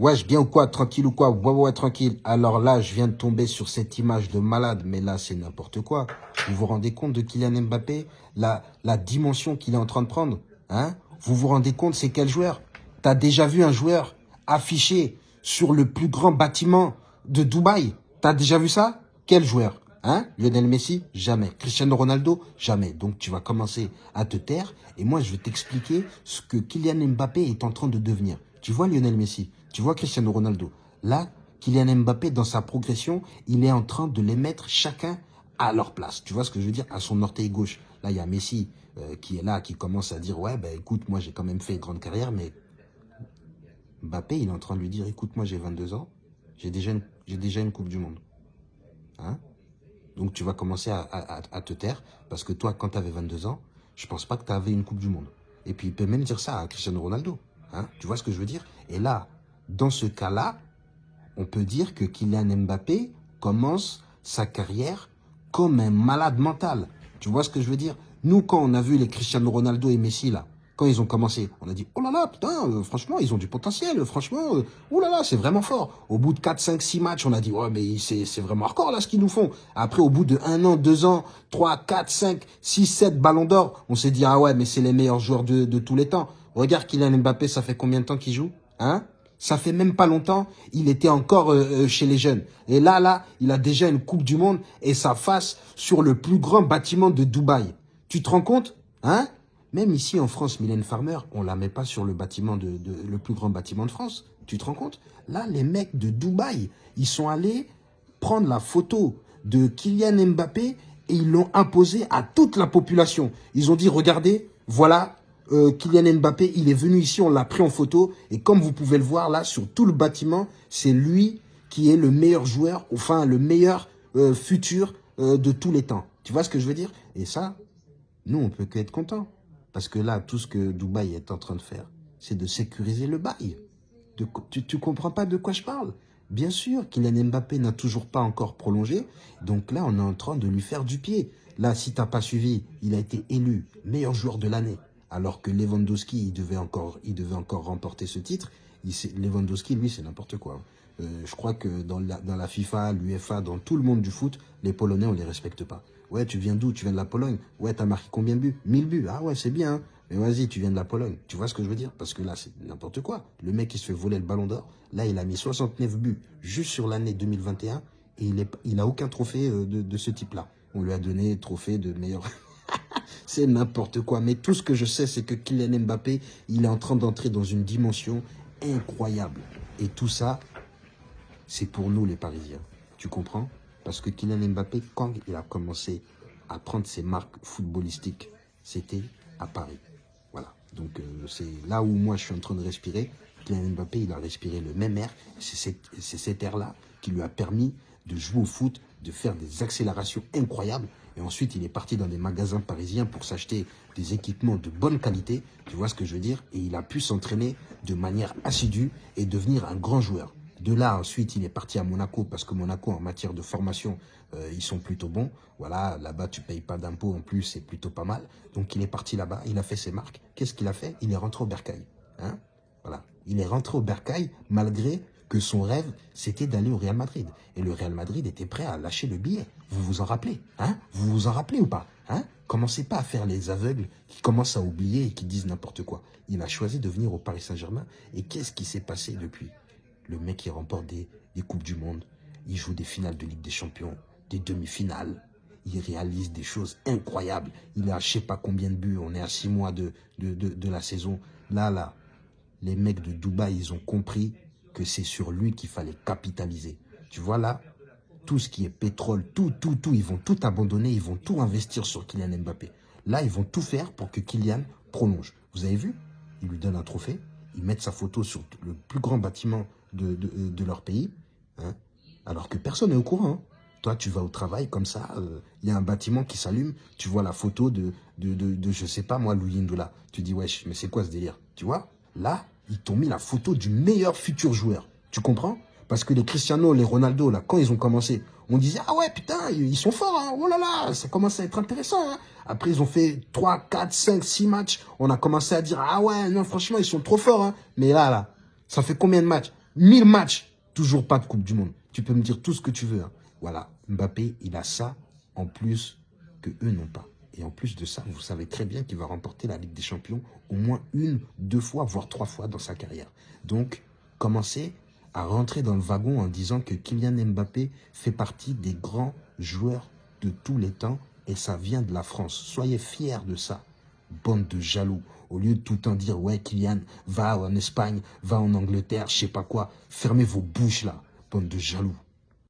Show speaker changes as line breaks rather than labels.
Wesh, bien ou quoi Tranquille ou quoi? Ouais, ouais, tranquille. Alors là, je viens de tomber sur cette image de malade, mais là, c'est n'importe quoi. Vous vous rendez compte de Kylian Mbappé? La, la dimension qu'il est en train de prendre hein? Vous vous rendez compte, c'est quel joueur? T'as déjà vu un joueur affiché sur le plus grand bâtiment de Dubaï? T'as déjà vu ça? Quel joueur? Hein? Lionel Messi? Jamais. Cristiano Ronaldo? Jamais. Donc tu vas commencer à te taire. Et moi je vais t'expliquer ce que Kylian Mbappé est en train de devenir. Tu vois Lionel Messi? Tu vois Cristiano Ronaldo Là, Kylian Mbappé, dans sa progression, il est en train de les mettre chacun à leur place. Tu vois ce que je veux dire? À son orteil gauche. Là, il y a Messi euh, qui est là, qui commence à dire « Ouais, ben écoute, moi j'ai quand même fait une grande carrière, mais Mbappé, il est en train de lui dire « Écoute, moi j'ai 22 ans, j'ai déjà, une Coupe du Monde. Hein? Donc tu vas commencer à, te taire, parce que toi, quand tu avais 22 ans, je pense pas que tu avais une Coupe du Monde. Et puis il peut même dire ça à Cristiano Ronaldo. Hein? Tu vois ce que je veux dire? Et là, dans ce cas-là, on peut dire que Kylian Mbappé commence sa carrière comme un malade mental. Tu vois ce que je veux dire? Nous, quand on a vu les Cristiano Ronaldo et Messi, là, quand ils ont commencé, on a dit, oh là là, putain, euh, franchement, ils ont du potentiel, franchement, euh, oh là là, c'est vraiment fort. Au bout de 4, 5, 6 matchs, on a dit, ouais, mais c'est vraiment hardcore, là, ce qu'ils nous font. Après, au bout de 1 an, 2 ans, 3, 4, 5, 6, 7 ballons d'or, on s'est dit, ah ouais, mais c'est les meilleurs joueurs de, de tous les temps. Regarde Kylian Mbappé, ça fait combien de temps qu'il joue? Hein? Ça fait même pas longtemps, il était encore euh, chez les jeunes. Et là, là, il a déjà une Coupe du Monde et sa face sur le plus grand bâtiment de Dubaï. Tu te rends compte Hein? Même ici en France, Mylène Farmer, on la met pas sur le plus grand bâtiment de France. Tu te rends compte? Là, les mecs de Dubaï, ils sont allés prendre la photo de Kylian Mbappé et ils l'ont imposé à toute la population. Ils ont dit, regardez, voilà, euh, Kylian Mbappé, il est venu ici, on l'a pris en photo. Et comme vous pouvez le voir là, sur tout le bâtiment, c'est lui qui est le meilleur joueur, enfin le meilleur euh, futur euh, de tous les temps. Tu vois ce que je veux dire? Et ça, nous, on peut qu'être content. Parce que là, tout ce que Dubaï est en train de faire, c'est de sécuriser le bail. tu ne comprends pas de quoi je parle? Bien sûr, Kylian Mbappé n'a toujours pas encore prolongé. Donc là, on est en train de lui faire du pied. Là, si tu n'as pas suivi, il a été élu meilleur joueur de l'année. Alors que Lewandowski, il devait encore, il devait encore remporter ce titre. Lewandowski, lui, c'est n'importe quoi. Euh, je crois que dans la, dans la FIFA, l'UEFA, dans tout le monde du foot, les Polonais, on les respecte pas. Ouais, tu viens d'où? Tu viens de la Pologne? Ouais, t'as marqué combien de buts? 1000 buts. Ah ouais, c'est bien. Hein. Mais vas-y, tu viens de la Pologne. Tu vois ce que je veux dire? Parce que là, c'est n'importe quoi. Le mec, il se fait voler le ballon d'or. Là, il a mis 69 buts juste sur l'année 2021. Et il n'a aucun trophée euh, de, de ce type-là. On lui a donné trophée de meilleur... c'est n'importe quoi. Mais tout ce que je sais, c'est que Kylian Mbappé, il est en train d'entrer dans une dimension incroyable. Et tout ça, c'est pour nous, les Parisiens. Tu comprends? Parce que Kylian Mbappé, quand il a commencé à prendre ses marques footballistiques, c'était à Paris. Voilà. Donc euh, c'est là où moi je suis en train de respirer. Kylian Mbappé, il a respiré le même air. C'est cet air-là qui lui a permis de jouer au foot, de faire des accélérations incroyables. Et ensuite, il est parti dans des magasins parisiens pour s'acheter des équipements de bonne qualité. Tu vois ce que je veux dire? Et il a pu s'entraîner de manière assidue et devenir un grand joueur. De là, ensuite, il est parti à Monaco parce que Monaco, en matière de formation, euh, ils sont plutôt bons. Voilà, là-bas, tu payes pas d'impôts en plus, c'est plutôt pas mal. Donc, il est parti là-bas, il a fait ses marques. Qu'est-ce qu'il a fait? Il est rentré au Bercail. Hein? Voilà, il est rentré au Bercail malgré que son rêve, c'était d'aller au Real Madrid. Et le Real Madrid était prêt à lâcher le billet. Vous vous en rappelez hein? Vous vous en rappelez ou pas hein? Commencez pas à faire les aveugles qui commencent à oublier et qui disent n'importe quoi. Il a choisi de venir au Paris Saint-Germain. Et qu'est-ce qui s'est passé depuis? Le mec, il remporte des, Coupes du Monde. Il joue des finales de Ligue des Champions, des demi-finales. Il réalise des choses incroyables. Il a je sais pas combien de buts. On est à six mois de, de, la saison. Là, là, les mecs de Dubaï, ils ont compris que c'est sur lui qu'il fallait capitaliser. Tu vois là, tout ce qui est pétrole, tout, tout, tout, ils vont tout abandonner, ils vont tout investir sur Kylian Mbappé. Là, ils vont tout faire pour que Kylian prolonge. Vous avez vu? Ils lui donnent un trophée, ils mettent sa photo sur le plus grand bâtiment de, de, leur pays, hein, alors que personne n'est au courant. Hein. Toi, tu vas au travail comme ça, euh, il y a un bâtiment qui s'allume, tu vois la photo de, de, de, sais pas moi, Louis Ndoula. Tu dis, wesh, mais c'est quoi ce délire? Tu vois? Là, ils t'ont mis la photo du meilleur futur joueur. Tu comprends? Parce que les Cristiano, les Ronaldo, là, quand ils ont commencé, on disait, ah ouais, putain, ils sont forts, hein, oh là là, ça commence à être intéressant. Hein. Après, ils ont fait 3, 4, 5, 6 matchs. On a commencé à dire, ah ouais, non, franchement, ils sont trop forts. Hein. Mais là, là, ça fait combien de matchs? 1000 matchs, toujours pas de Coupe du Monde. Tu peux me dire tout ce que tu veux. Voilà, Mbappé, il a ça en plus que eux n'ont pas. Et en plus de ça, vous savez très bien qu'il va remporter la Ligue des Champions au moins une, deux fois, voire trois fois dans sa carrière. Donc, commencez à rentrer dans le wagon en disant que Kylian Mbappé fait partie des grands joueurs de tous les temps et ça vient de la France. Soyez fiers de ça, bande de jaloux. Au lieu de tout le temps dire, ouais, Kylian, va en Espagne, va en Angleterre, je sais pas quoi. Fermez vos bouches là, bande de jaloux.